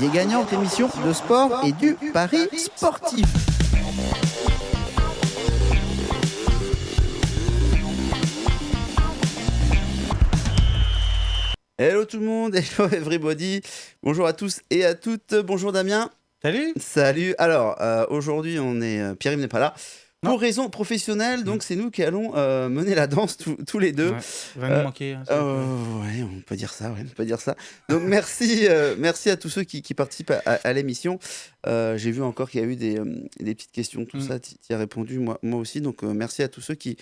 Parier gagnant, l'émission de sport et du pari sportif. Hello tout le monde, hello everybody. Bonjour à tous et à toutes. Bonjour Damien. Salut. Salut. Alors euh, aujourd'hui, on est euh, Pierre-Yves n'est pas là. Non. Pour raison professionnelle, donc c'est nous qui allons euh, mener la danse tous- tous les deux. Ouais, va nous Euh, manquer. hein. Euh, ouais, on peut dire ça, ouais, on peut dire ça. Donc merci, euh, merci à tous ceux qui, qui participent à, à- à l'émission. J'ai vu encore qu'il y a eu des, des petites questions, tout Mm. ça, tu y as répondu, moi, moi aussi. Donc merci à tous ceux qui,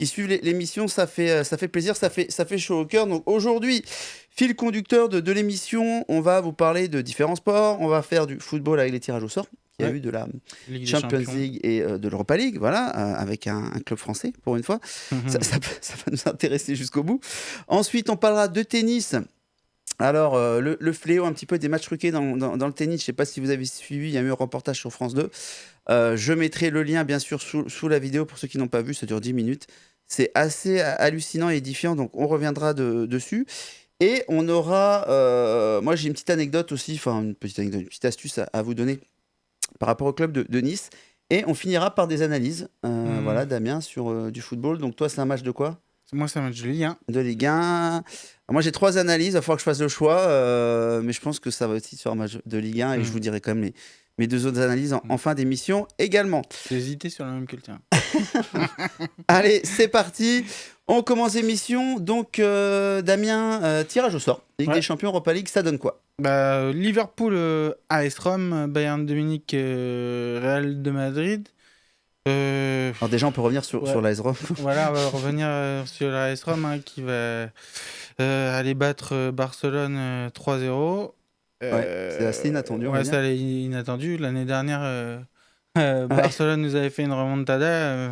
qui suivent l'é- l'émission, ça fait, ça fait plaisir, ça fait, ça fait chaud au cœur. Donc aujourd'hui, fil conducteur de, de l'émission, on va vous parler de différents sports. On va faire du football avec les tirages au sort. Il y a Ouais. eu de la Ligue Champions. League et euh, de l'Europa League, voilà, euh, avec un, un club français pour une fois. Mhm. Ça, ça peut- ça va nous intéresser jusqu'au bout. Ensuite, on parlera de tennis. Alors, euh, le, le fléau un petit peu des matchs truqués dans, dans- dans le tennis, je ne sais pas si vous avez suivi, il y a eu un reportage sur France 2. Euh, je mettrai le lien, bien sûr, sous, sous la vidéo pour ceux qui n'ont pas vu, ça dure 10 minutes. C'est assez hallucinant et édifiant, donc on reviendra de- dessus. Et on aura, euh, moi j'ai une petite anecdote aussi, enfin une petite anecdote, une petite astuce à, à vous donner par rapport au club de, de Nice. Et on finira par des analyses, euh, Mhm. voilà, Damien, sur euh, du football. Donc toi, c'est un match de quoi? Moi, c'est un match de Ligue 1. de Ligue 1. Alors, Moi, j'ai trois analyses. Il va falloir que je fasse le choix. euh, mais je pense que ça va aussi sur un match de Ligue 1. Et Mm. je vous dirai quand même les, mes deux autres analyses en, en fin d'émission également. J'ai hésité sur le même que le tien. Allez, c'est parti. On commence l'émission. Donc, euh, Damien, euh, tirage au sort. Ligue Ouais. des Champions, Europa League, ça donne quoi? Bah, Liverpool, euh, AS Rome, Bayern de Munich, euh, Real de Madrid. Alors, déjà, on peut revenir sur, Ouais. sur l'AS Rome. voilà, on va revenir sur la AS Rome hein, qui va aller battre Barcelone euh, 3-0. Ouais, c'est assez inattendu, on va Ouais, dire. inattendu. L'année dernière, euh, euh, Ouais. Barcelone nous avait fait une remontada. euh,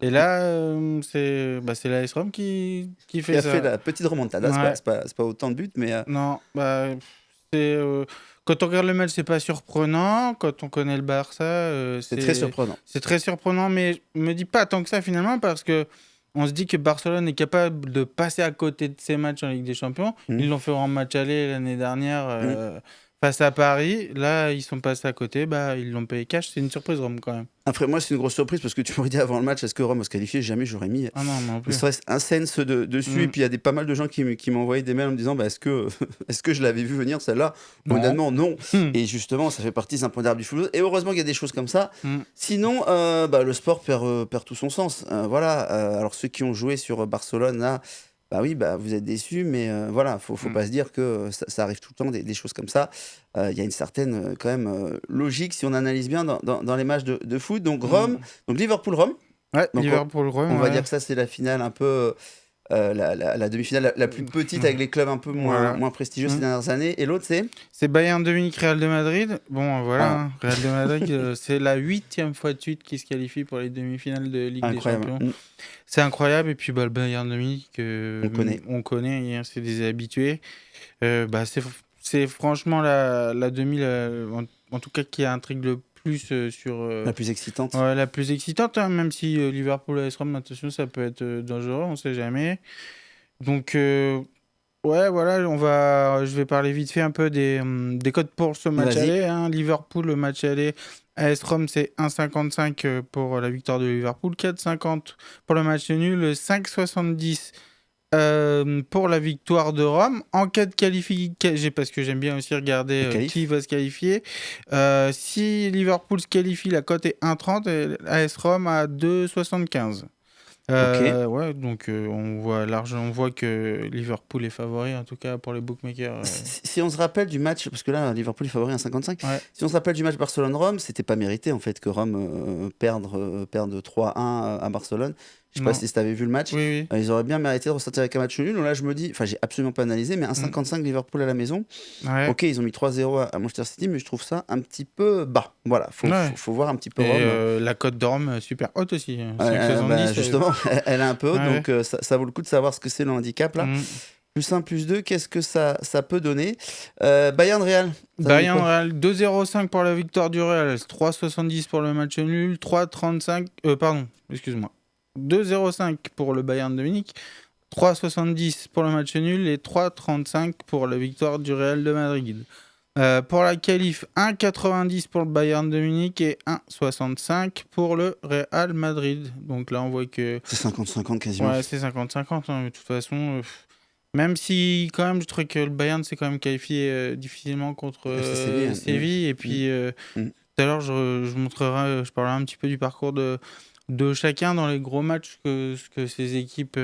et là, euh, c'est bah, c'est l'AS Rome qui, qui fait Qui a ça. fait la petite remontada. C'est Ouais. pas- C'est pas, c'est pas autant de buts, mais euh, Non, bah, c'est euh, quand on regarde le match, c'est pas surprenant. Quand on connaît le Barça, euh, c'est très surprenant. C'est très surprenant, mais je me dis pas tant que ça finalement parce que on se dit que Barcelone est capable de passer à côté de ses matchs en Ligue des Champions. Mhm. Ils l'ont fait en match aller l'année dernière euh, face à Paris. Là, ils sont passés à côté, bah ils l'ont payé cash. C'est une surprise Rome quand même. Après, moi, c'est une grosse surprise parce que tu m'aurais dit avant le match, est-ce que Rome va se qualifier? Jamais j'aurais mis Ah non, non plus. stress intense de, dessus. Mm. Et puis, il y a des, pas mal de gens qui, qui envoyé des mails en me disant bah, est-ce que, est que je l'avais vu venir celle-là? Honnêtement, non. Et justement, ça fait partie d'un point d'arbre du football. Et heureusement qu'il y a des choses comme ça. Mm. Sinon, euh, bah, le sport perd, euh, perd tout son sens. Euh, voilà. Alors, ceux qui ont joué sur Barcelone, là, bah oui, bah, vous êtes déçus, mais euh, voilà, faut, faut Mm. pas se dire que ça, ça arrive tout le temps, des, des choses comme ça. Euh, Il y a une certaine, euh, quand même, euh, logique si on analyse bien dans, dans- dans les matchs de, de foot. Donc, Rome, donc Liverpool-Rome. Ouais, Donc, Liverpool Rome. On va dire que ça, c'est la finale un peu. Euh, la, la- la demi-finale la, la plus petite avec les clubs un peu moins, Voilà. moins prestigieux ces Mm. dernières années. Et l'autre, c'est C'est Bayern de Munich, Real de Madrid. Bon, voilà, Ah. hein, Real de Madrid, euh, c'est la huitième fois de suite qui se qualifie pour les demi-finales de Ligue incroyable. des Champions. C'est incroyable. Et puis bah, le Bayern de Munich, euh, On connaît. On connaît, hein, c'est des habitués. Euh, bah, c'est, franchement la, la demi, en, en tout cas, qui intrigue le plus euh, sur. euh, La plus excitante. ouais, la plus excitante, hein, même si euh, Liverpool AS Rome, attention, ça peut être dangereux, on sait jamais. Donc, ouais, voilà, on va, je vais parler vite fait un peu des, hum, des codes pour ce match aller. hein. Liverpool, le match aller, AS Rome, c'est 1,55 euh, pour la victoire de Liverpool, 4,50 pour le match nul, 5,70 euh, pour la victoire de Rome. En cas de qualification, parce que j'aime bien aussi regarder euh, qui va se qualifier. Euh, si Liverpool se qualifie, la cote est 1,30 et AS Rome à 2,75. Euh, Ouais, donc euh, on voit large, on voit que Liverpool est favori en tout cas pour les bookmakers. euh. Si, si on se rappelle du match, parce que là, Liverpool est favori à 55, Ouais. si on se rappelle du match Barcelone-Rome, c'était pas mérité en fait que Rome euh, perde, euh, perde 3-1 à Barcelone. Je sais pas Non. si tu avais vu le match. Oui, oui. Ils auraient bien mérité de ressortir avec un match nul. Donc là, je me dis, enfin, j'ai absolument pas analysé, mais un 55 Liverpool à la maison. Ouais. Ok, ils ont mis 3-0 à- à Manchester City, mais je trouve ça un petit peu bas. Voilà, faut, Ouais. faut, faut voir un petit peu Et Rome. la cote de Rome euh, super haute aussi. euh, Ouais, 5,70, bah, elle est un peu haute, Ouais. donc euh, ça, ça vaut le coup de savoir ce que c'est le handicap là. mm. Plus 1, plus 2, qu'est-ce que ça, ça peut donner? Euh, Bayern Real. Bayern Real 2,05 pour la victoire du Real, 3,70 pour le match nul, 3,35 euh, pardon, excuse-moi. 2,05 pour le Bayern de Munich, 3,70 pour le match nul et 3,35 pour la victoire du Real de Madrid. Euh, pour la qualif, 1,90 pour le Bayern de Munich et 1,65 pour le Real Madrid. Donc là, on voit que. C'est 50-50 quasiment. Ouais, c'est 50-50. Hein, de toute façon, euh, même si, quand même, je trouve que le Bayern s'est quand même qualifié euh, difficilement contre FC Séville. Et puis, Mm. tout à l'heure, je, je montrerai, je parlerai un petit peu du parcours de, de chacun dans les gros matchs que, que ces équipes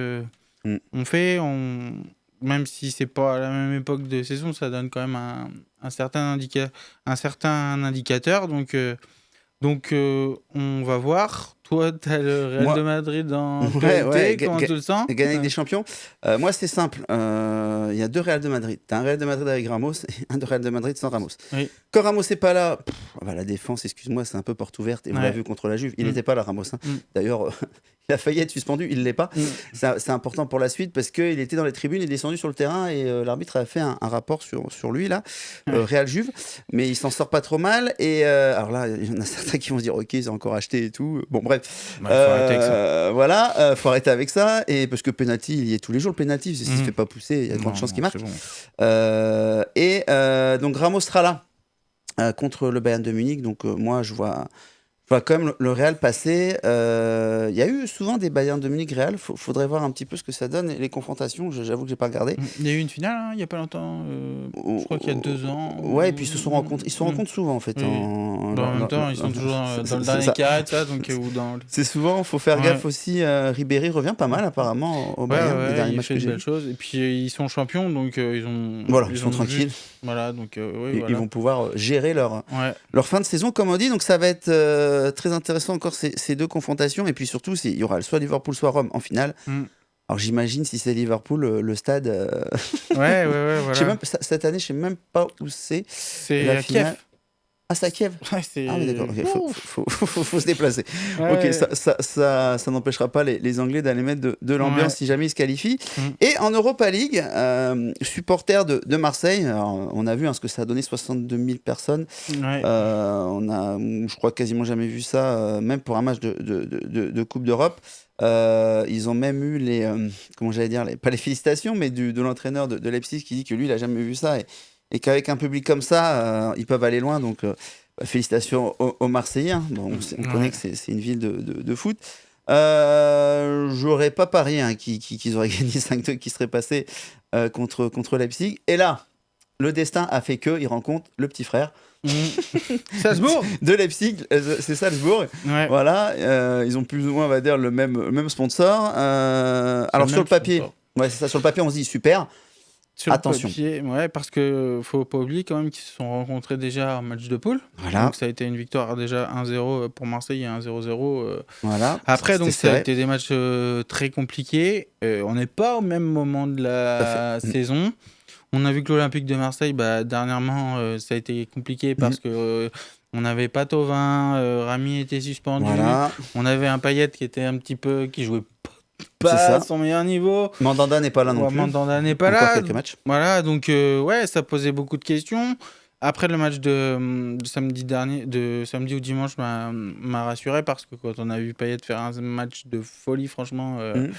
Mm. ont fait. On, même si c'est pas à la même époque de saison, ça donne quand même un, certain, un certain indicateur. Donc, euh, donc euh, on va voir. Toi, tu as le Real Moi- de Madrid en Ouais, ouais, Comment tu le sens Gagner avec des champions Euh, Moi, c'est simple. Euh, Il y a deux Real de Madrid. Tu as un Real de Madrid avec Ramos et un de Real de Madrid sans Ramos. Oui. Quand Ramos n'est pas là, pff, bah, la défense, excuse-moi, c'est un peu porte ouverte. Et on l'a Ouais. vu contre la Juve. Il Mm. n'était pas là, Ramos. hein. Mm. D'ailleurs, il a failli être suspendu. Il ne l'est pas. Mm. C'est important pour la suite parce qu'il était dans les tribunes, il est descendu sur le terrain et euh, l'arbitre a fait un, un rapport sur, sur lui, là, Real Juve. Mais il s'en sort pas trop mal. Et alors là, il y en a certains qui vont se dire Ok, c'est encore acheté et tout. Bon, bref. Ça. Euh, Voilà, euh, faut arrêter avec ça. Et parce que penalty, il y est tous les jours le penalty. S'il se Mhm. fait pas pousser, il y a de grandes chances qu'il marque. bon. Euh, et euh, donc Ramos sera là contre le Bayern de Munich. Donc moi, je vois, vois quand même le, Real passer. Euh, Il y a eu souvent des Bayern de Munich Real. Faudrait voir un petit peu ce que ça donne. Les confrontations, j'avoue que j'ai pas regardé. Il y a eu une finale hein, il n'y a pas longtemps. euh, je crois qu'il y a deux ans. Ouais, et puis ils se sont rencontrés. Ils se Mm. rencontrent souvent en fait. Oui. en- Bah, en dans- même temps, ils sont toujours euh, dans le dernier carré, ça, donc, ou dans le- C'est souvent, faut faire Ouais. gaffe aussi. euh, Ribéry revient pas mal apparemment au Ouais, Bayern. les ouais, derniers il matchs fait que choses. Et puis ils sont champions, donc ils ont. Voilà, ils sont ont tranquilles. Voilà, donc Ils, vont pouvoir gérer leur, leur fin de saison, comme on dit. Donc ça va être euh, très intéressant encore ces, ces deux confrontations. Et puis surtout, il y aura soit Liverpool, soit Rome en finale. Mm. Alors j'imagine si c'est Liverpool, le, le stade. euh, Ouais, ouais, ouais, je sais voilà. même, cette année, je sais même pas où c'est. C'est la à finale. Kiev. Ah, c'est à Kiev? Ouais. Ah oui, d'accord. ok, faut, Ouf. faut, faut- faut- faut se déplacer. Ouais. Ok, ça, ça, ça, ça n'empêchera pas les, les Anglais d'aller mettre de, de l'ambiance Ouais. si jamais ils se qualifient. Mm. Et en Europa League, euh, supporters de, de Marseille, alors, on a vu hein, ce que ça a donné 62 000 personnes. Euh, on a, je crois, quasiment jamais vu ça, euh, même pour un match de, Coupe d'Europe. Euh, ils ont même eu les, euh, comment j'allais dire, les, pas les félicitations, mais du, de l'entraîneur de, de Leipzig qui dit que lui, il a jamais vu ça et, et qu'avec un public comme ça, euh, ils peuvent aller loin. Donc, euh, bah, félicitations aux, aux Marseillais. hein. Bon, on, sait- on connaît que c'est une ville de, de- de foot. Euh, J'aurais pas parié hein, qu'ils qu'ils- qu'ils auraient gagné 5-2, qui seraient passés euh, contre, contre Leipzig. Et là, le destin a fait qu'ils rencontrent le petit frère Mhm. Salzbourg de Leipzig, c'est Salzbourg. Ouais. Voilà, euh, ils ont plus ou moins, on va dire, le même, le même sponsor. Alors sur le papier, sponsor. ouais, c'est ça, sur le papier, on se dit super. Sur Attention. papier, ouais, parce que faut pas oublier quand même qu'ils se sont rencontrés déjà en match de poule. Voilà, Donc ça a été une victoire déjà 1-0 pour Marseille et 1-0-0. euh. voilà. Après, C'était donc ça a été des matchs euh, très compliqués. Euh, on n'est pas au même moment de la. Mm. saison. On a vu que l'Olympique de Marseille, bah, dernièrement, euh, ça a été compliqué parce Mm. que euh, on n'avait pas Tovin, euh, Rami était suspendu, Voilà. on avait un Payet qui était un petit peu, qui jouait p- C'est pas son meilleur niveau. Mandanda n'est pas là non Ouais, plus. Mandanda n'est pas Encore là. quelques matchs. Voilà, donc euh, ouais, ça posait beaucoup de questions. Après le match de, de samedi dernier, de samedi ou dimanche m'a rassuré parce que quand on a vu Payet faire un match de folie, franchement, euh, Mhm.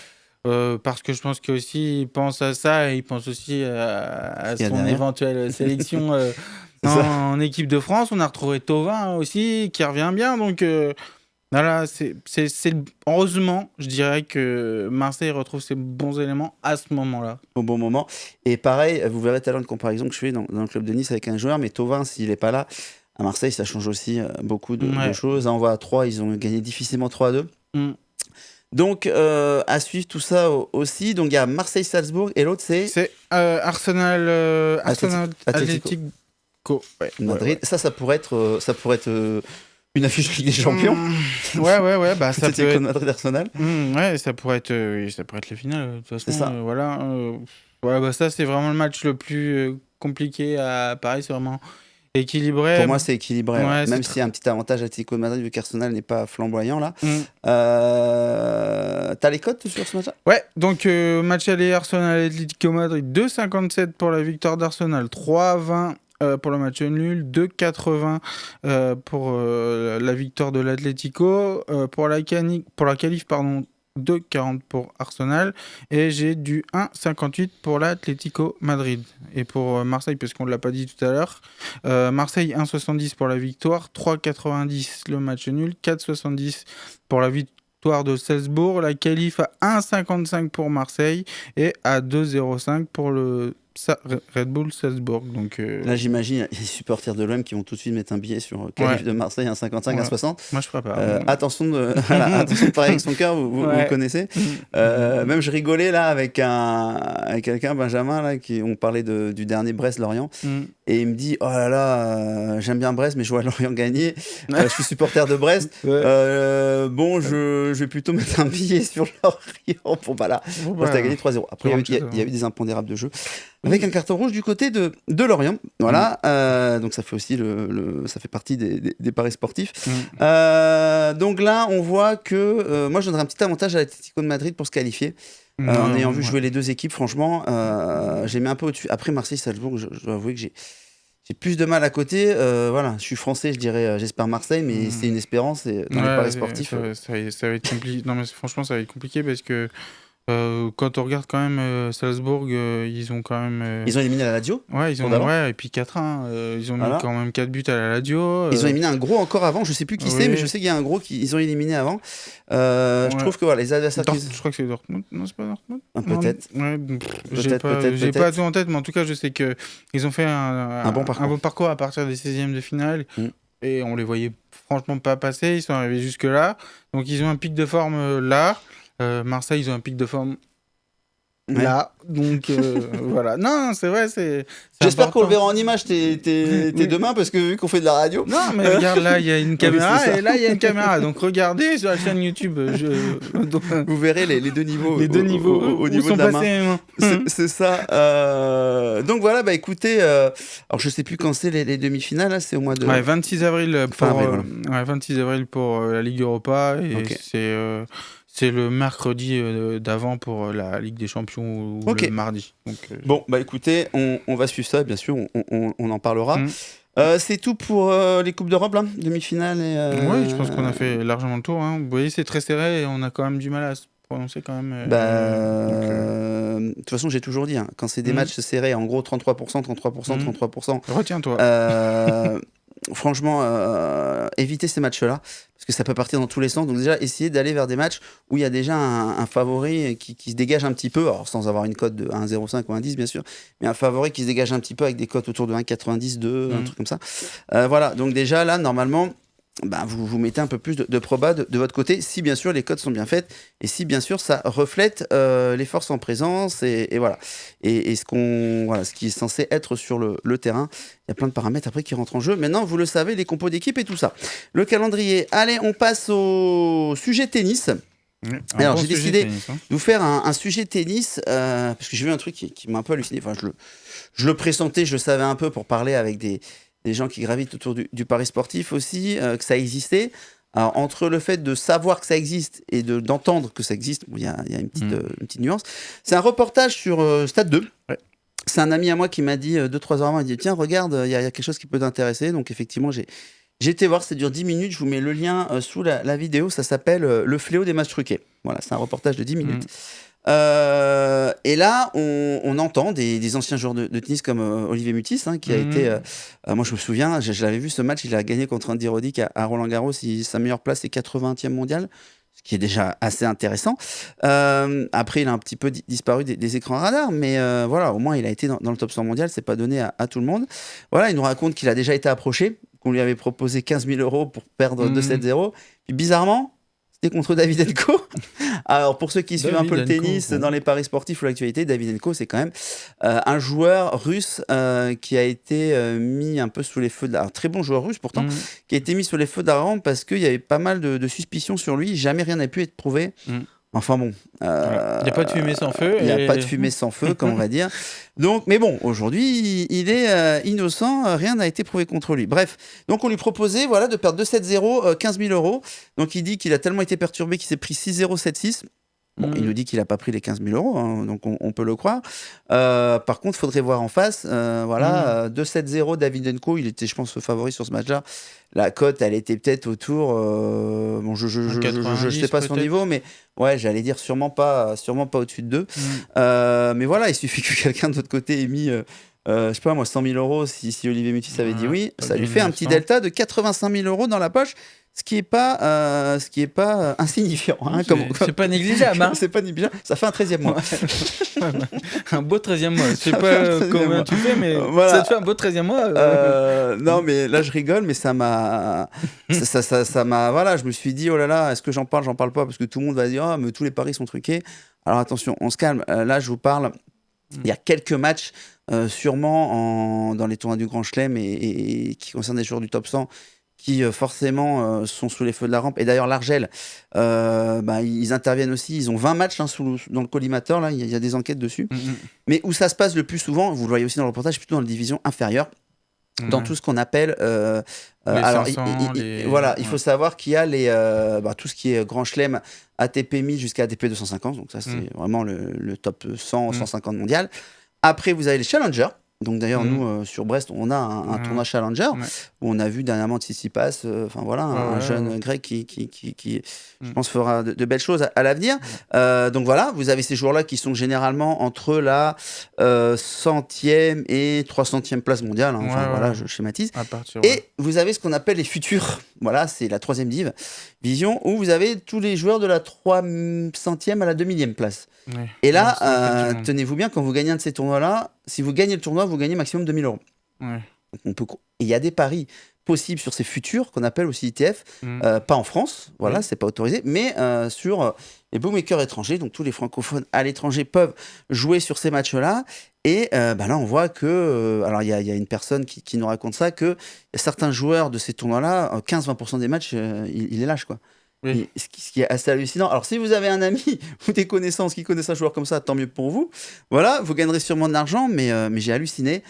euh, parce que je pense qu'aussi il pense à ça et il pense aussi à, son éventuelle sélection euh, en, équipe de France. On a retrouvé Tovin aussi qui revient bien, donc euh, voilà, c'est heureusement, je dirais que Marseille retrouve ses bons éléments à ce moment-là. au bon moment. Et pareil, vous verrez tout à l'heure une comparaison que je fais dans, dans le club de Nice avec un joueur, mais Tovin, s'il n'est pas là, à Marseille, ça change aussi euh, beaucoup de, de Ouais. choses. Là, on voit à 3, ils ont gagné difficilement 3 à 2. Mm. Donc, euh, à suivre tout ça au- aussi. Donc, il y a Marseille-Salzbourg et l'autre, c'est C'est euh, Arsenal, euh, Arsenal. Atlético. Ouais, Madrid. ouais, Ça, ça pourrait être, ça pourrait être une affiche Ligue des Champions. Mm, Ouais, ouais, ouais, bah ça peut être... Madrid-Arsenal. Mm, ouais, ça pourrait être, euh, ça pourrait être. De toute façon, ça. euh, voilà. euh, ouais, bah ça c'est vraiment le match le plus euh, compliqué à Paris, c'est vraiment équilibré. Pour moi, c'est équilibré. Ouais, Même s'il y a un petit avantage à Atlético de Madrid vu qu'Arsenal n'est pas flamboyant là. Mm. Euh, T'as les cotes sur ce match Ouais, donc euh, match aller Arsenal Atlético Madrid 2,57 pour la victoire d'Arsenal, 3,20 euh, pour le match nul, 2,80 euh, pour euh, la victoire de l'Atlético, pour la cani- pour la qualif pardon 2,40 pour Arsenal. Et j'ai du 1,58 pour l'Atlético Madrid. Et pour Marseille, parce qu'on ne l'a pas dit tout à l'heure, Marseille 1,70 pour la victoire, 3,90 le match nul, 4,70 pour la victoire de Salzbourg, la qualif à 1,55 pour Marseille et à 2,05 pour le Red Bull Salzbourg. Donc, euh, Là, j'imagine les supporters de l'OM qui vont tout de suite mettre un billet sur Calif de Marseille, un 55, un 60. Moi, je prépare. Euh, attention, de, attention de parler avec son cœur, vous, vous, connaissez. Mm. Euh, même je rigolais là avec, un, avec quelqu'un, Benjamin, là, qui, on parlait de, du dernier Brest-Lorient. Mm. Et il me dit Oh là là, j'aime bien Brest, mais je vois Lorient gagner. je suis supporter de Brest. bon, je, je, vais plutôt mettre un billet sur Lorient. Bon, bah là, Brest a gagné 3-0. Après, il y, a, il y a eu des impondérables de jeu avec un carton rouge du côté de, de Lorient. Voilà, mm. euh, donc ça fait aussi le, ça fait partie des, des, paris sportifs. Mm. Euh, donc là, on voit que euh, moi, je donnerais un petit avantage à l'Atlético de Madrid pour se qualifier. en ayant vu jouer les deux équipes, franchement, j'ai mis un peu au-dessus. Après Marseille-Salzbourg, je, dois avouer que j'ai j'ai plus de mal à côté. voilà, je suis français, je dirais, j'espère Marseille, mais mm. c'est une espérance et dans les paris sportifs. Ça, ça, va être compliqué. non, mais franchement, ça va être compliqué parce que euh, quand on regarde quand même euh, Salzbourg, euh, ils ont quand même. Ils ont éliminé la Lazio Ouais, ils ont ouais, et puis 4-1. ils ont mis quand même 4 buts à la Lazio. Ils ont éliminé un gros encore avant. Je sais plus qui c'est, mais je sais qu'il y a un gros qu'ils ont éliminé avant. Je trouve que voilà, les adversaires. Je crois que c'est Dortmund. Non, c'est pas Dortmund. Peut-être. Ouais, j'ai pas, peut pas tout en tête, mais en tout cas, je sais que ils ont fait un, un, bon, parcours. un bon parcours à partir des 16e de finale. Mm. Et on les voyait franchement pas passer. Ils sont arrivés jusque là. Donc ils ont un pic de forme là. Euh, Marseille, ils ont un pic de forme là. Donc euh, voilà. Non, c'est vrai, c'est. J'espère qu'on le verra en image tes, tes, demain parce que vu qu'on fait de la radio. Non, mais regarde là, il y a une caméra et là il y a une caméra. Donc regardez sur la chaîne YouTube. Je... Vous verrez les, les, deux niveaux. Les deux niveaux au, niveau de la main. C'est ça. Euh, donc voilà, bah écoutez, alors je sais plus quand c'est les, demi-finales. C'est au mois de. Ouais, 26 avril pour. ouais, 26 avril pour la Ligue Europa et c'est c'est le mercredi euh, d'avant pour euh, la Ligue des Champions ou le mardi. Donc, euh, bon, bah écoutez, on, va suivre ça, bien sûr, on, en parlera. Mm. c'est tout pour les Coupes d'Europe, là, demi-finale et, Oui, je pense qu'on a fait largement le tour. Hein. Vous voyez, c'est très serré et on a quand même du mal à se prononcer quand même. Bah, de toute façon, j'ai toujours dit, hein, quand c'est des mm. matchs serrés, en gros 33%, 33%, 33%. Retiens-toi. franchement, éviter ces matchs-là parce que ça peut partir dans tous les sens. Donc déjà, essayer d'aller vers des matchs où il y a déjà un, favori qui, se dégage un petit peu, alors sans avoir une cote de 1,05 ou 1,10 bien sûr, mais un favori qui se dégage un petit peu avec des cotes autour de 1,90, 2, un mmh. truc comme ça. Euh, voilà, donc déjà là, normalement, bah, vous, vous mettez un peu plus de, de proba de, votre côté, si bien sûr les codes sont bien faites et si bien sûr ça reflète euh, les forces en présence et, voilà. Et, ce, qu'on, voilà, ce qui est censé être sur le, le, terrain. Il y a plein de paramètres après qui rentrent en jeu. Maintenant, vous le savez, les compos d'équipe et tout ça. Le calendrier. Allez, on passe au sujet tennis. Alors, j'ai décidé hein. de vous faire un, sujet tennis euh, parce que j'ai vu un truc qui, qui m'a un peu halluciné. Enfin, je le, je le pressentais, je le savais un peu pour parler avec des des gens qui gravitent autour du, du pari sportif aussi, euh, que ça existait. Alors, entre le fait de savoir que ça existe et d'entendre que ça existe, il y, a, y a une, petite, mm. euh, une, petite, nuance. C'est un reportage sur euh, Stade 2. C'est un ami à moi qui m'a dit 2-3 heures avant, il dit Tiens, regarde, il y, a quelque chose qui peut t'intéresser. Donc, effectivement, j'ai. été voir, ça dure 10 minutes, je vous mets le lien sous la, vidéo, ça s'appelle Le fléau des matchs truqués. Voilà, c'est un reportage de 10 minutes. Mm. Euh, et là, on, entend des, anciens joueurs de, tennis comme euh, Olivier Mutis, hein, qui a mhm. été. Euh, moi, je me souviens, je, l'avais vu ce match, il a gagné contre Andy Roddick à, Roland Garros. sa meilleure place est 80e mondial, ce qui est déjà assez intéressant. après, il a un petit peu disparu des, écrans radars, mais voilà, au moins, il a été dans, le top 100 mondial. C'est pas donné à, tout le monde. Voilà, il nous raconte qu'il a déjà été approché, qu'on lui avait proposé 15 000 euros pour perdre 2-7-0. Mhm. Puis bizarrement, c'était contre David Enko. Alors, pour ceux qui suivent un peu le tennis dans les paris sportifs ou l'actualité, David Enko, c'est quand même euh, un joueur russe euh, qui a été euh, mis un peu sous les feux de la... Un très bon joueur russe pourtant, mm. qui a été mis sous les feux d'Aran parce qu'il y avait pas mal de, suspicions sur lui. Jamais rien n'a pu être prouvé. Mm. Enfin bon. Euh, il n'y a pas de fumée sans feu. Il n'y a pas de fumée sans feu, comme on va dire. Donc, mais bon, aujourd'hui, il est euh, innocent, rien n'a été prouvé contre lui. Bref, donc on lui proposait voilà, de perdre 2-7-0, 15 000 euros. Donc il dit qu'il a tellement été perturbé qu'il s'est pris 6-0, 7-6. Bon, il Mm. nous dit qu'il n'a pas pris les 15 000 euros, hein, donc on, on peut le croire. Euh, par contre, faudrait voir en face. euh, voilà, euh, 2-7-0, Davidenko, il était, je pense, favori sur ce match-là. La cote, elle était peut-être autour. euh, bon, je 90 sais pas son niveau, mais ouais, j'allais dire sûrement pas, sûrement pas au-dessus de 2. Mm. Mais voilà, il suffit que quelqu'un de l'autre côté ait mis, euh, je sais pas moi, 100 000 euros. Si, si Olivier Mutis avait dit oui, ça lui fait un petit 900. delta de 85 000 euros dans la poche, ce qui est pas, euh, ce qui est pas euh, insignifiant. hein, C'est- comme- C'est pas négligeable, hein c'est pas bien, ça fait un 13e mois. Un beau 13e mois. Je sais pas fait un 13e combien mois. tu fais, mais voilà. ça te fait un beau 13e mois. euh. Non, mais là, je rigole, mais ça m'a. Ça, ça, ça. Voilà, je me suis dit, oh là là, est-ce que j'en parle, j'en parle pas Parce que tout le monde va dire, oh, mais tous les paris sont truqués. Alors attention, on se calme. Là, je vous parle. Il y a quelques matchs, euh, sûrement en- dans les tournois du Grand Chelem et, et- et qui concernent des joueurs du top 100 qui euh, forcément euh, sont sous les feux de la rampe. Et d'ailleurs, l'Argel, bah, ils interviennent aussi. Ils ont 20 matchs hein, sous, dans le collimateur. Là, il y, a- il y a des enquêtes dessus. Mm, mm. Mais où ça se passe le plus souvent, vous le voyez aussi dans le reportage, plutôt dans la division inférieure dans Ouais. tout ce qu'on appelle. euh, euh, alors, il- 500, il- il- les- voilà, il ouais. faut savoir qu'il y a les, euh, bah, tout ce qui est Grand Chelem, ATP 1000 jusqu'à ATP 250. Donc, ça, c'est Mm. vraiment le, le top 100, Mm. 150 mondial. Après, vous avez les challengers. Donc, d'ailleurs, Mm. nous, euh, sur Brest, on a un, un tournoi challenger Ouais. où on a vu dernièrement Tsitsipas, euh, enfin voilà, un, Ouais, un ouais, jeune grec qui, qui, qui, qui, je Mm. pense, fera de, de belles choses à, à l'avenir. Euh, donc, voilà, vous avez ces joueurs-là qui sont généralement entre la euh, centième et 300e place mondiale. hein. Enfin, voilà, je schématise. Et vous avez ce qu'on appelle les futurs. Voilà, c'est la troisième div vision où vous avez tous les joueurs de la 300e à la 2000e place. ouais. Et là, Ouais, euh, tenez-vous bien, quand vous gagnez un de ces tournois-là, si vous gagnez le tournoi, vous gagnez maximum 2000 euros. Ouais. Donc, on peut... co- Et il y a des paris possibles sur ces futurs qu'on appelle aussi ITF, Mm. euh, pas en France, voilà, Oui. c'est pas autorisé, mais euh, sur euh, les bookmakers étrangers, donc tous les francophones à l'étranger peuvent jouer sur ces matchs-là. Et euh, bah là, on voit que, alors il y, a- il y a une personne qui, qui nous raconte ça, que certains joueurs de ces tournois-là, euh, 15-20% des matchs, il, il les lâche, quoi. Oui. Ce, qui, ce qui est assez hallucinant. Alors, si vous avez un ami ou des connaissances qui connaissent un joueur comme ça, tant mieux pour vous. Voilà, vous gagnerez sûrement de l'argent, mais, euh, mais j'ai halluciné.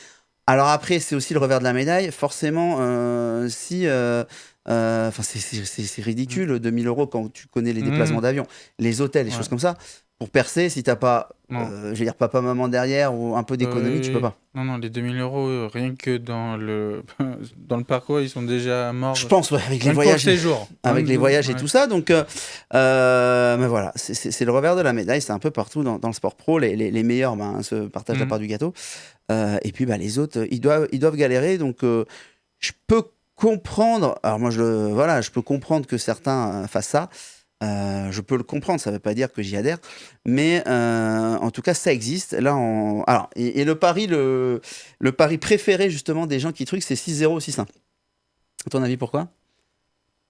Alors après, c'est aussi le revers de la médaille. Forcément, euh, si... euh, euh, Enfin, c'est- ridicule, 2000 euros quand tu connais les Mm. déplacements d'avion, les hôtels, les Ouais. choses comme ça. Pour percer, si t'as pas, euh, je veux dire, papa, maman derrière ou un peu d'économie, tu peux pas. Non, non, les 2000 euros, euh, rien que dans le, dans le parcours, ils sont déjà morts. Je pense, ouais, avec les voyages. séjour. avec les voyages et tout ça. Donc, euh, euh, mais voilà, c'est- le revers de la médaille. C'est un peu partout dans, dans le sport pro. Les, les- les meilleurs ben, se partagent la Mhm. part du gâteau. Euh, et puis, bah, les autres, ils doivent, ils doivent galérer. Donc, euh, je peux comprendre. Alors, moi, je, voilà, je peux comprendre que certains euh, fassent ça. Euh, je peux le comprendre, ça ne veut pas dire que j'y adhère, mais euh, en tout cas ça existe. Là, on... alors et, et le pari, le, le pari préféré justement des gens qui truquent, c'est 6-0 6-1. À ton avis, pourquoi?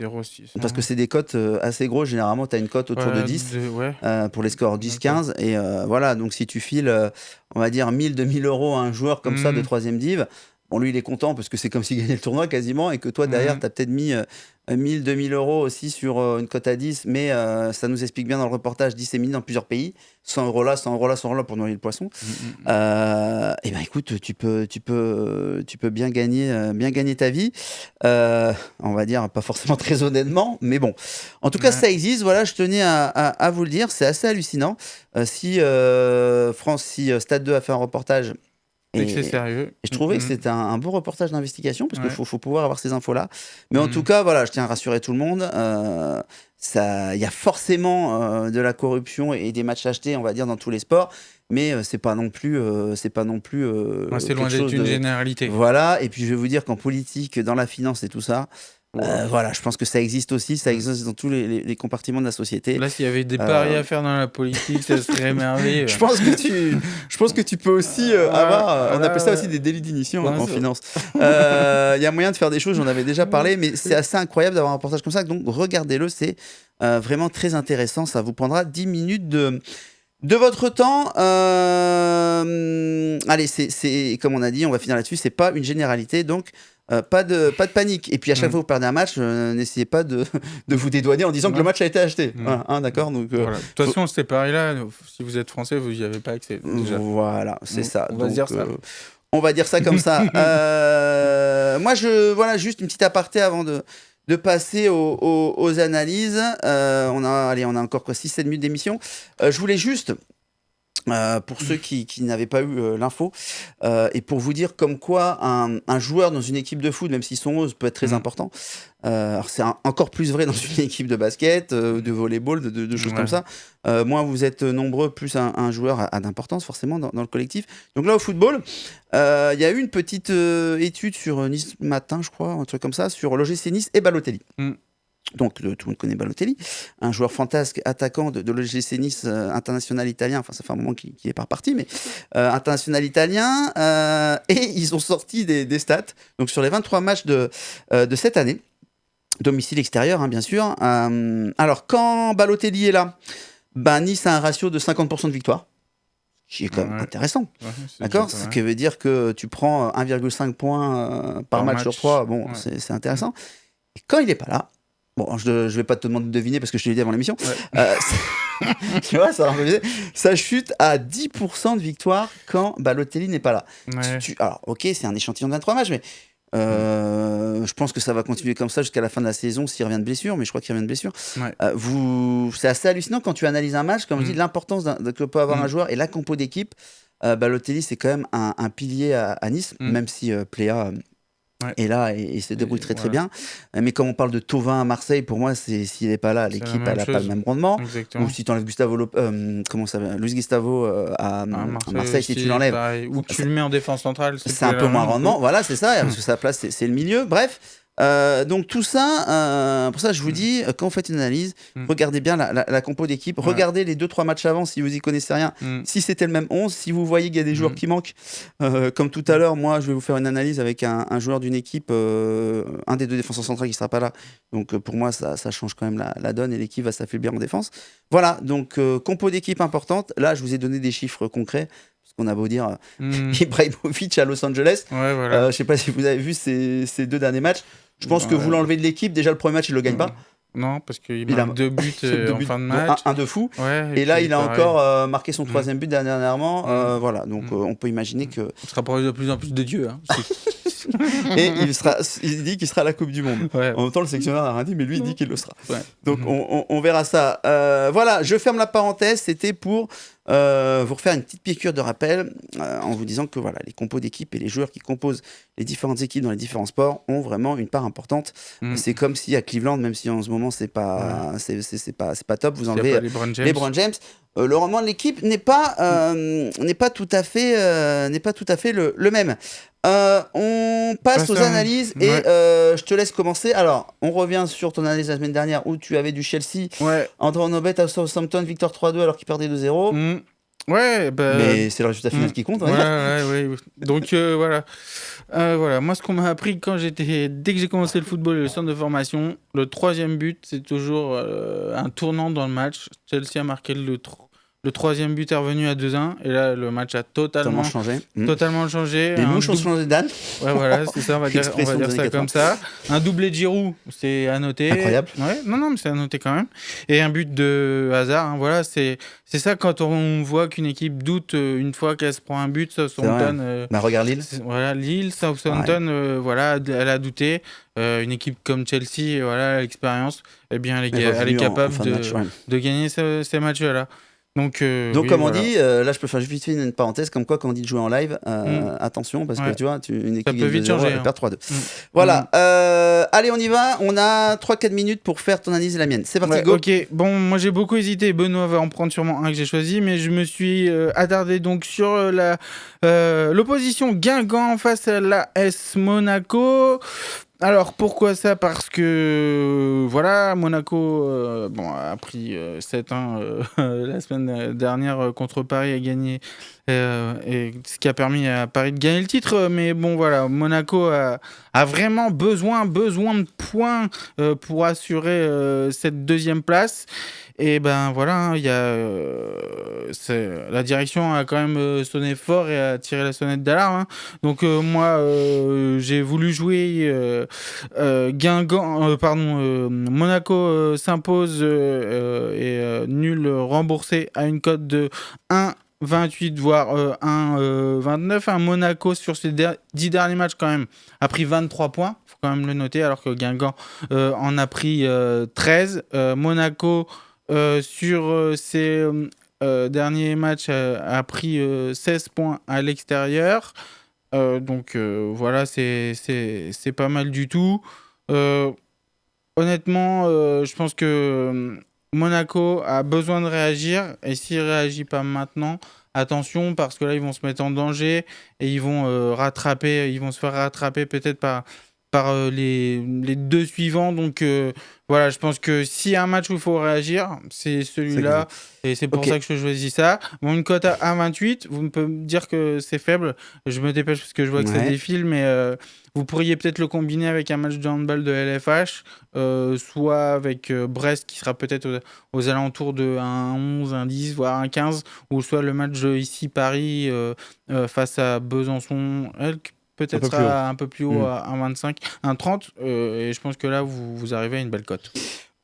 0,6. parce que c'est des cotes euh, assez grosses. Généralement, tu as une cote autour de Ouais, 10 de- ouais. euh, pour les scores 10-15. Et voilà, donc si tu files, euh, on va dire, 1000, 2000 euros à un joueur comme ça de Mhm. troisième div, bon, lui, il est content parce que c'est comme s'il gagnait le tournoi quasiment. Et que toi, derrière, Mhm. tu as peut-être mis euh, 1000, 2000 euros aussi sur euh, une cote à 10. Mais euh, ça nous explique bien dans le reportage disséminé dans plusieurs pays. 100 euros là, 100 euros là, 100 euros là pour noyer le poisson. Mm. Euh, et ben écoute, tu peux, tu peux, tu peux bien gagner, euh, bien gagner ta vie. Euh, on va dire pas forcément très honnêtement, mais bon. En tout cas, ça existe. Voilà, je tenais à, à- à vous le dire. C'est assez hallucinant. Euh, si euh, France, si euh, Stade 2 a fait un reportage. C'est que sérieux. Et je trouvais que Mm, mm. c'était un, un beau reportage d'investigation parce qu'il Ouais. faut, faut pouvoir avoir ces infos-là. Mais en Mhm. tout cas, voilà, je tiens à rassurer tout le monde. euh, ça- Il y a forcément euh, de la corruption et des matchs achetés, on va dire, dans tous les sports. Mais euh, c'est pas non plus, euh, c'est pas non plus. Ouais, c'est loin d'être une de- généralité. Voilà. Et puis je vais vous dire qu'en politique, dans la finance et tout ça, euh, voilà, je pense que ça existe aussi. Ça existe dans tous les, les- les compartiments de la société. Là, s'il y avait des Euh, paris à faire dans la politique, ça serait merveilleux. Je pense que tu, je pense que tu peux aussi euh, avoir. euh, on appelle ça aussi des délits d'initiation en finance. Euh, Il y a moyen de faire des choses. J'en avais déjà parlé, mais c'est assez incroyable d'avoir un reportage comme ça. Donc regardez-le, c'est euh, vraiment très intéressant. Ça vous prendra 10 minutes de de votre temps. Euh, allez, c'est- comme on a dit, on va finir là-dessus. C'est pas une généralité, donc. euh, pas, de, pas de panique. Et puis à chaque Mm. fois que vous perdez un match, euh, n'essayez pas de, de vous dédouaner en disant que le match a été acheté. Mm. Voilà, hein, d'accord Donc, euh, Voilà. De toute façon, ces paris-là, si vous êtes français, vous n'y avez pas accès. Déjà. Voilà, c'est On- ça. on va dire ça. on va dire ça comme ça. Moi, je voilà juste une petite aparté avant de de passer aux, analyses. on, a, allez, on a encore 6-7 minutes d'émission. je voulais juste euh, pour ceux qui, n'avaient pas eu euh, l'info, euh, et pour vous dire comme quoi un, joueur dans une équipe de foot, même s'ils sont 11, peut être très mmh. important. alors c'est encore plus vrai dans une équipe de basket, de volleyball, de, de, choses comme ça. moins vous êtes nombreux, plus un, joueur a, d'importance forcément dans, le collectif. Donc là au football, il y a eu une petite étude sur Nice Matin, je crois, un truc comme ça, sur l'OGC Nice et Balotelli. Mmh. Donc, tout le monde connaît Balotelli, un joueur fantasque, attaquant de, de l'OGC Nice, euh, international italien. Enfin, ça fait un moment qu'il n'est pas reparti, mais euh, international italien. Euh, et ils ont sorti des, stats. Donc, sur les 23 matchs de, de cette année, domicile extérieur, hein, bien sûr. alors, quand Balotelli est là, ben, Nice a un ratio de 50% de victoire qui est quand même intéressant. D'accord? Ce qui veut dire que tu prends 1,5 points par, match, sur 3, bon, c'est intéressant. Et quand il n'est pas là, Bon, je ne vais pas te demander de deviner parce que je te l'ai dit avant l'émission. Euh, tu vois, ça, ça chute à 10% de victoire quand Balotelli n'est pas là. alors, ok, c'est un échantillon de 23 matchs, mais euh, je pense que ça va continuer comme ça jusqu'à la fin de la saison s'il revient de blessure, mais je crois qu'il revient de blessure. Euh, vous... C'est assez hallucinant quand tu analyses un match, comme je dis, mm. l'importance que peut avoir mm. un joueur et la compo d'équipe. Balotelli, c'est quand même un, pilier à, Nice, mm. même si Pléa et là, il, se débrouille très très bien. Mais comme on parle de Tovin à Marseille, pour moi, s'il n'est pas là, l'équipe n'a pas le même rendement. Ou si tu enlèves Gustavo euh, comment ça va, Luis Gustavo euh, à, Marseille, si tu l'enlèves. Ou tu le mets en défense centrale. C'est un peu moins rendement. Voilà, c'est ça, parce que sa place, c'est le milieu. Bref. Euh, donc tout ça, euh, pour ça je vous mm. dis, quand vous faites une analyse, mm. regardez bien la, compo d'équipe, regardez les 2-3 matchs avant si vous y connaissez rien, mm. si c'était le même 11, si vous voyez qu'il y a des joueurs qui manquent, euh, comme tout à l'heure, moi je vais vous faire une analyse avec un, joueur d'une équipe, un des deux défenseurs centraux qui sera pas là, donc pour moi ça, change quand même la, donne et l'équipe va s'affaiblir en défense. Voilà, donc compo d'équipe importante, là je vous ai donné des chiffres concrets, qu'on a beau dire Ibrahimovic à Los Angeles. je ne sais pas si vous avez vu ces, ces deux derniers matchs. Je pense que vous l'enlevez de l'équipe. Déjà, le premier match, il le gagne pas. Non, parce qu'il a deux buts, euh, en fin de match. Un, de fou. et, là, il a encore euh, marqué son mm. troisième but dernièrement. Euh, mm. voilà, donc mm. on peut imaginer que. On se rapproche de plus en plus de Dieu. Hein. et il, sera, il dit qu'il sera à la Coupe du Monde. En même temps, le sectionnaire n'a rien dit, mais lui, il dit qu'il le sera. Donc, on, on, verra ça. voilà, je ferme la parenthèse. C'était pour euh, vous refaire une petite piqûre de rappel euh, en vous disant que voilà, les compos d'équipe et les joueurs qui composent les différentes équipes dans les différents sports ont vraiment une part importante. Mm. C'est comme si à Cleveland, même si en ce moment c'est pas, c'est pas, pas top, vous enlevez les Brown James. Euh, le rendement de l'équipe n'est pas, n'est pas tout à fait, n'est pas tout à fait le, le même. On passe aux analyses et je te laisse commencer. Alors, on revient sur ton analyse la semaine dernière où tu avais du Chelsea, ouais. André Nobet à Southampton, victoire 3-2 alors qu'il perdait 2-0. Ouais, bah, mais c'est le résultat final hmm. qui compte. Ouais, ouais, ouais, Donc euh, voilà. Euh, voilà. Moi, ce qu'on m'a appris quand j'étais, dès que j'ai commencé le football et le centre de formation, le troisième but, c'est toujours euh, un tournant dans le match. Chelsea a marqué le, le troisième but est revenu à 2-1 et là le match a totalement, changé. Totalement changé. Les mouches ont changé d'âne. Ouais voilà, c'est ça, on va dire, on va dire ça comme ça. Un doublé de Giroud, c'est à noter. Incroyable. Ouais, non non, mais c'est à noter quand même. Et un but de hasard, hein, voilà, c'est c'est ça quand on voit qu'une équipe doute euh, une fois qu'elle se prend un but, Southampton. Euh, bah regarde Lille. Voilà Lille, Southampton, euh, voilà, elle a douté. une équipe comme Chelsea, voilà l'expérience, eh bien elle est, elle est capable de, de, gagner ces matchs-là. Donc, euh, Donc comme on dit, euh, là je peux faire vite fait une parenthèse, comme quoi quand on dit de jouer en live, euh, mm. attention parce que tu vois, tu, une équipe peut vite changer, elle perd 3-2. Mm. Voilà, mm. allez on y va, on a 3-4 minutes pour faire ton analyse et la mienne. C'est parti, go Ok, bon, moi j'ai beaucoup hésité, Benoît va en prendre sûrement un que j'ai choisi, mais je me suis attardé donc sur la l'opposition Guingamp face à la S Monaco. Alors pourquoi ça? Parce que voilà, Monaco euh, bon, a pris 7-1 euh, euh, la semaine dernière contre Paris, a gagné, et ce qui a permis à Paris de gagner le titre. Mais bon voilà, Monaco a, a vraiment besoin, besoin de points pour assurer cette deuxième place. Et ben voilà, hein, il y a, la direction a quand même euh, sonné fort et a tiré la sonnette d'alarme. Hein. Donc euh, moi, j'ai voulu jouer Monaco s'impose et nul remboursé à une cote de 1 28, voire 1, 29. Un Monaco sur ses 10 derniers matchs, quand même, a pris 23 points. faut quand même le noter, alors que Guingamp en a pris 13. Monaco, sur ses derniers matchs, a pris 16 points à l'extérieur. donc voilà, c'est pas mal du tout. honnêtement, je pense que Monaco a besoin de réagir et s'il réagit pas maintenant, attention parce que là ils vont se mettre en danger et ils vont euh, rattraper, ils vont se faire rattraper peut-être par par euh, les, les, deux suivants. Donc euh, voilà, je pense que s'il y a un match où il faut réagir, c'est celui-là. Et c'est pour ça que je choisis ça. Bon, une cote à 1,28, vous me pouvez me dire que c'est faible. Je me dépêche parce que je vois que c'est des fils, mais vous pourriez peut-être le combiner avec un match de handball de LFH, soit avec Brest qui sera peut-être aux, alentours de 1,11, 1,10, voire 1,15, ou soit le match ici Paris face à Besançon, Elk peut-être un, peu plus haut, hmm. à 1,25, 1,30. Euh, et je pense que là, vous, vous arrivez à une belle cote.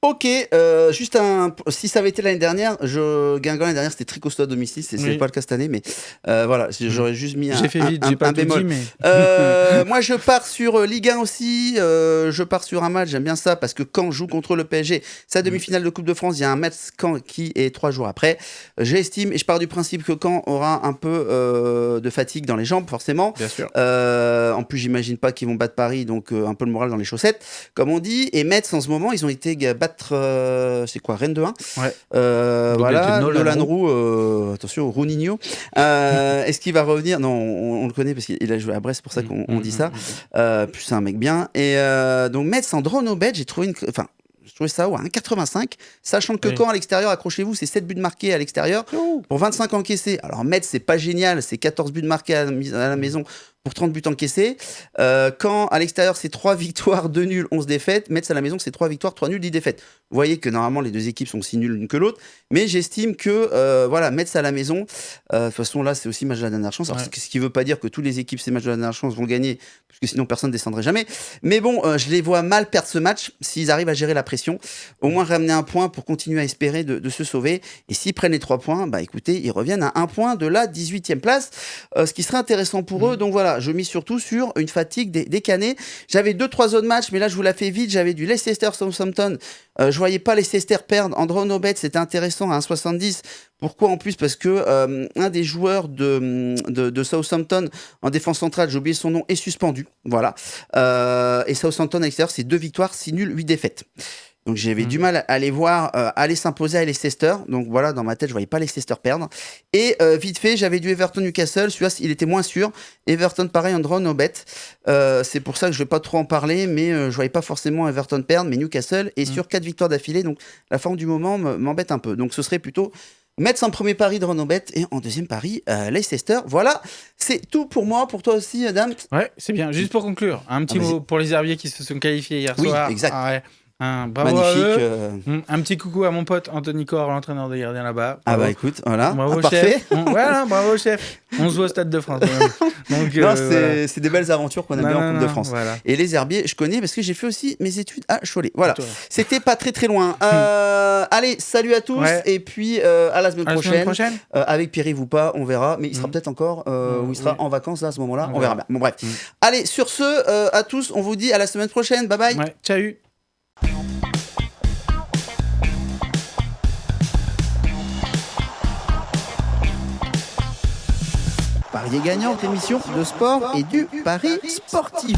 Ok, euh, juste un. Si ça avait été l'année dernière, je Guingamp l'année dernière c'était très costaud à domicile, c'est oui. pas le cas cette année, mais euh, voilà, j'aurais juste mis un. J'ai fait vite, j'ai pas bémol. mais... euh, moi je pars sur Ligue 1 aussi, je pars sur un match, j'aime bien ça parce que quand je joue contre le PSG, sa demi-finale de Coupe de France, il y a un match quand qui est trois jours après. J'estime et je pars du principe que quand aura un peu de fatigue dans les jambes, forcément. Bien sûr. en plus, j'imagine pas qu'ils vont battre Paris, donc un peu le moral dans les chaussettes, comme on dit. Et Metz en ce moment, ils ont été euh, c'est quoi, Rennes de 1 euh, Voilà, Nolan, Roux, euh, attention, Rouninho. Est-ce qu'il va revenir? Non, on, le connaît parce qu'il a joué à Brest, c'est pour ça qu'on mm, dit mm, ça. Mm, plus c'est un mec bien. Et donc, Metz en drone au bed, j'ai trouvé une. Enfin, je trouvais ça ouais, 1,85. Sachant que quand à l'extérieur, accrochez-vous, c'est 7 buts marqués à l'extérieur pour 25 encaissés. Alors Metz, c'est pas génial, c'est 14 buts marqués à la maison pour 30 buts encaissés. Euh, quand à l'extérieur, c'est 3 victoires, 2 nuls, 11 défaites, Metz à la maison, c'est 3 victoires, 3 nuls, 10 défaites. Vous voyez que normalement, les deux équipes sont si nulles l'une que l'autre. Mais j'estime que, euh, voilà, Metz à la maison, euh, de toute façon, là, c'est aussi match de la dernière chance. Alors, Ce qui ne veut pas dire que toutes les équipes, ces matchs de la dernière chance, vont gagner, parce que sinon, personne ne descendrait jamais. Mais bon, je les vois mal perdre ce match s'ils arrivent à gérer la pression. Au moins, ramener un point pour continuer à espérer de, se sauver. Et s'ils prennent les 3 points, bah écoutez, ils reviennent à un point de la 18e place, ce qui serait intéressant pour eux. Mm. Donc voilà, je mise surtout sur une fatigue des. J'avais deux trois autres matchs, mais là je vous la fais vite. J'avais du Leicester Southampton. Euh, je voyais pas Leicester perdre. Andron Obet, c'était intéressant à 1,70. Pourquoi en plus? Parce que euh, un des joueurs de, Southampton en défense centrale, j'ai oublié son nom, est suspendu. Voilà. Euh, et Southampton à l'extérieur, c'est deux victoires, six nuls, huit défaites. Donc j'avais du mm. mal à les voir euh, aller s'imposer à Leicester. Donc voilà, dans ma tête, je voyais pas Leicester perdre. Et euh, vite fait, j'avais du Everton Newcastle. Celui-là, il était moins sûr. Everton, pareil, en draw, no bet. Euh, c'est pour ça que je vais pas trop en parler, mais je voyais pas forcément Everton perdre, mais Newcastle est mm. sur quatre victoires d'affilée. Donc la forme du moment m'embête un peu. Donc ce serait plutôt mettre son premier pari de Renault Bet et en deuxième pari Leicester. Voilà, c'est tout pour moi, pour toi aussi, Adam. Ouais, c'est bien. Juste pour conclure, un petit ah, mot pour les herbiers qui se sont qualifiés hier oui, soir. Exact. Ah, un, Magnifique. Euh. Hum, un petit coucou à mon pote Anthony Corr, l'entraîneur des gardiens là-bas. Ah bah écoute, voilà. Bravo, ah, chef. voilà, bravo, chef. On se voit au Stade de France. Donc, euh, c'est des belles aventures qu'on a bien en Coupe de France. Et les herbiers, je connais parce que j'ai fait aussi mes études à Cholet. Voilà. C'était pas très très loin. Euh, allez, salut à tous. Et puis à la semaine prochaine. avec Pierre ou pas, on verra. Mais il sera hum. peut-être encore, ou il sera en vacances à ce moment-là. On, verra bien. Bon, bref. Allez, sur ce, à tous, on vous dit à la semaine prochaine. Bye bye. Ciao. Parier gagnant, émission de sport et du pari sportif.